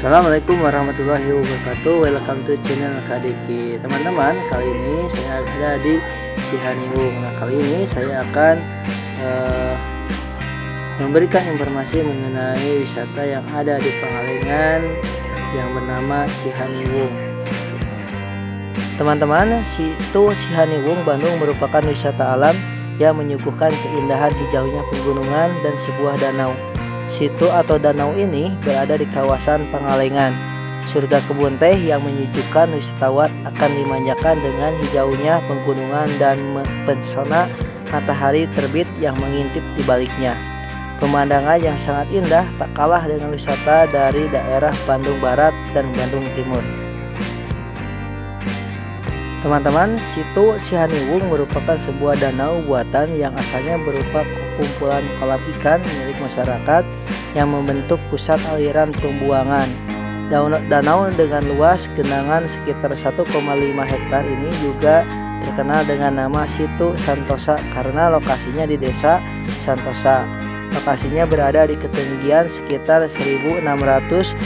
Assalamualaikum warahmatullahi wabarakatuh. Welcome to channel KDK Teman-teman kali ini saya ada di Sihaniwung Nah kali ini saya akan uh, Memberikan informasi mengenai wisata yang ada di Pangalengan Yang bernama Sihaniwung Teman-teman situ Sihaniwung Bandung merupakan wisata alam Yang menyuguhkan keindahan hijaunya pegunungan dan sebuah danau Situ atau danau ini berada di kawasan Pangalengan. Surga kebun teh yang menyejukkan wisatawan akan dimanjakan dengan hijaunya pegunungan dan pesona matahari terbit yang mengintip di baliknya. Pemandangan yang sangat indah tak kalah dengan wisata dari daerah Bandung Barat dan Bandung Timur. Teman-teman, situ Sihaniwung merupakan sebuah danau buatan yang asalnya berupa kumpulan kolam ikan milik masyarakat yang membentuk pusat aliran pembuangan. Danau dengan luas genangan sekitar 1,5 hektar ini juga terkenal dengan nama situ Santosa karena lokasinya di desa Santosa. Lokasinya berada di ketinggian sekitar 1627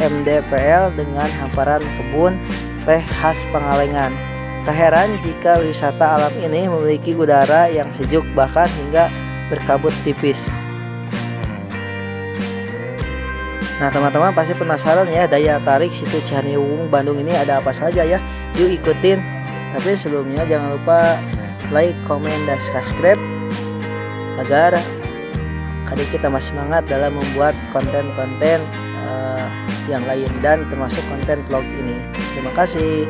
mdpl dengan hamparan kebun teh khas Pangalengan. Tak heran jika wisata alam ini memiliki udara yang sejuk bahkan hingga berkabut tipis. Nah teman-teman pasti penasaran ya daya tarik situ Cihaniwung Bandung ini ada apa saja ya Yuk ikutin Tapi sebelumnya jangan lupa like, komen, dan subscribe Agar kali kita masih semangat dalam membuat konten-konten uh, yang lain dan termasuk konten vlog ini Terima kasih.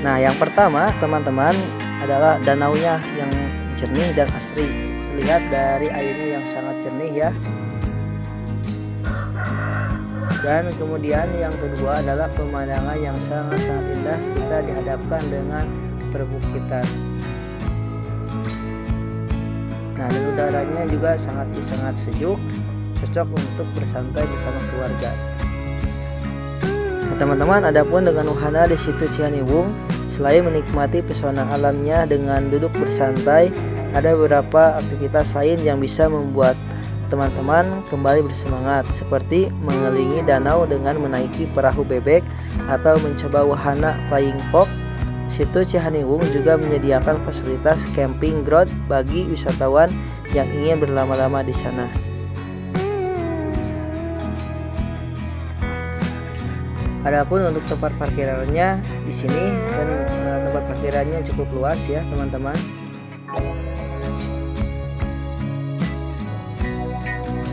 Nah, yang pertama, teman-teman, adalah danaunya yang jernih dan asri. Lihat dari airnya yang sangat jernih ya. Dan kemudian yang kedua adalah pemandangan yang sangat-sangat indah. Kita dihadapkan dengan perbukitan. Nah, dan udaranya juga sangat sangat sejuk, cocok untuk bersantai bersama keluarga teman-teman adapun dengan wahana di situ Cihaniwung selain menikmati pesona alamnya dengan duduk bersantai ada beberapa aktivitas lain yang bisa membuat teman-teman kembali bersemangat seperti mengelilingi danau dengan menaiki perahu bebek atau mencoba wahana flying fox situ Cihaniwung juga menyediakan fasilitas camping ground bagi wisatawan yang ingin berlama-lama di sana. Adapun untuk tempat parkirannya di sini dan uh, tempat parkirannya cukup luas ya teman-teman.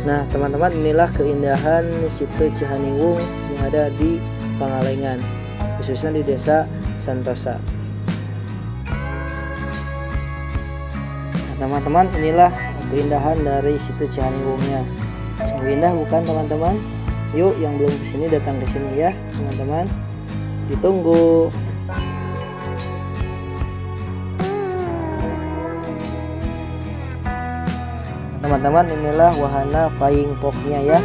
Nah teman-teman inilah keindahan situ Cihaniwung yang ada di Pangalengan khususnya di desa Santosa. Nah teman-teman inilah keindahan dari situ Cihaniwungnya. Sungguh indah bukan teman-teman? Yuk yang belum ke sini datang ke sini ya teman-teman. Ditunggu. Teman-teman inilah wahana flying fox-nya ya.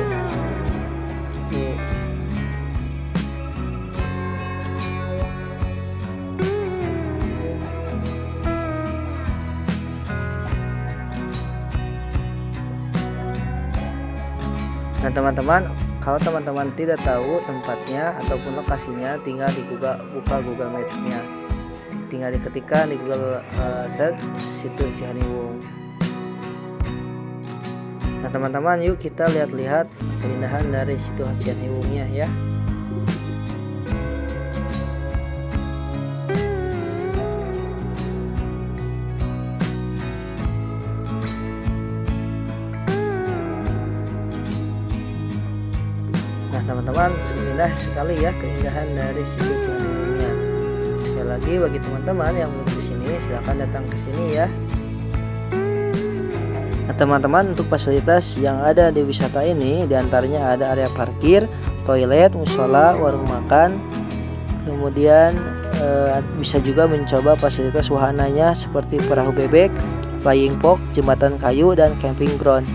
Nah teman-teman kalau teman-teman tidak tahu tempatnya ataupun lokasinya tinggal di Google buka Google Maps-nya. Tinggal diketikkan di Google uh, search situ Cihaniwung nah teman-teman yuk kita lihat-lihat keindahan dari situ Cihaniwungnya ya teman-teman indah sekali ya keindahan dari situ Cihaniwungnya sekali lagi bagi teman-teman yang belum ke sini silahkan datang ke sini ya. Nah teman-teman untuk fasilitas yang ada di wisata ini di antaranya ada area parkir toilet musola warung makan. Kemudian e, bisa juga mencoba fasilitas wahananya seperti perahu bebek flying fox jembatan kayu dan camping ground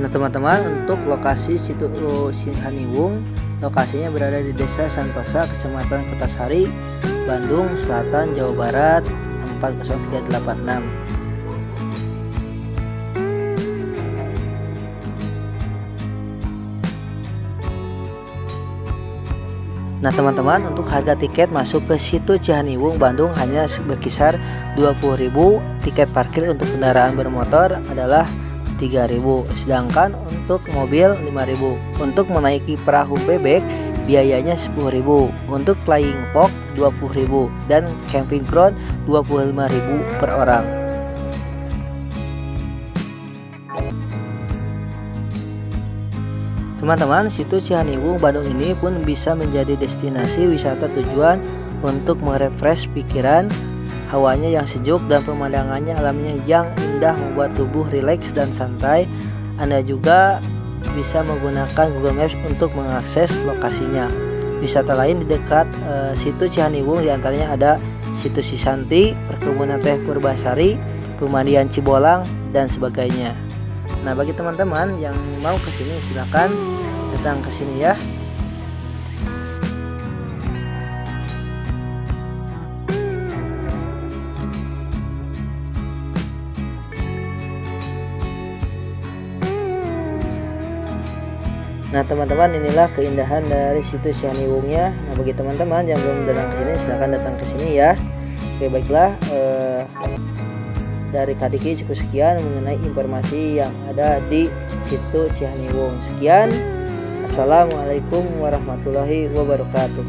Nah teman-teman untuk lokasi situ Sihaniwung lokasinya berada di Desa Santosa Kecamatan Kertasari Bandung Selatan Jawa Barat 40386 Nah teman-teman untuk harga tiket masuk ke situ Cihaniwung Bandung hanya berkisar 20.000 tiket parkir untuk kendaraan bermotor adalah 3000 sedangkan untuk mobil 5000 untuk menaiki perahu bebek biayanya 10000 untuk flying fox 20000 dan camping ground 25000 per orang. Teman-teman, situ Cihaniwung Bandung ini pun bisa menjadi destinasi wisata tujuan untuk merefresh pikiran, hawanya yang sejuk dan pemandangannya alamnya yang indah membuat tubuh rileks dan santai. Anda juga bisa menggunakan Google Maps untuk mengakses lokasinya. Wisata lain di dekat e, situ Cihaniwung di antaranya ada situ Sisanti, perkebunan teh Purbasari, pemandian Cibolang, dan sebagainya. Nah bagi teman-teman yang mau ke sini silahkan datang ke sini ya Nah teman-teman inilah keindahan dari situs Syaniwungnya. Nah bagi teman-teman yang belum datang ke sini silahkan datang ke sini ya. Oke baiklah. Eh, dari Kadiki cukup sekian mengenai informasi yang ada di situ Cihaniwung. Sekian. Assalamualaikum warahmatullahi wabarakatuh.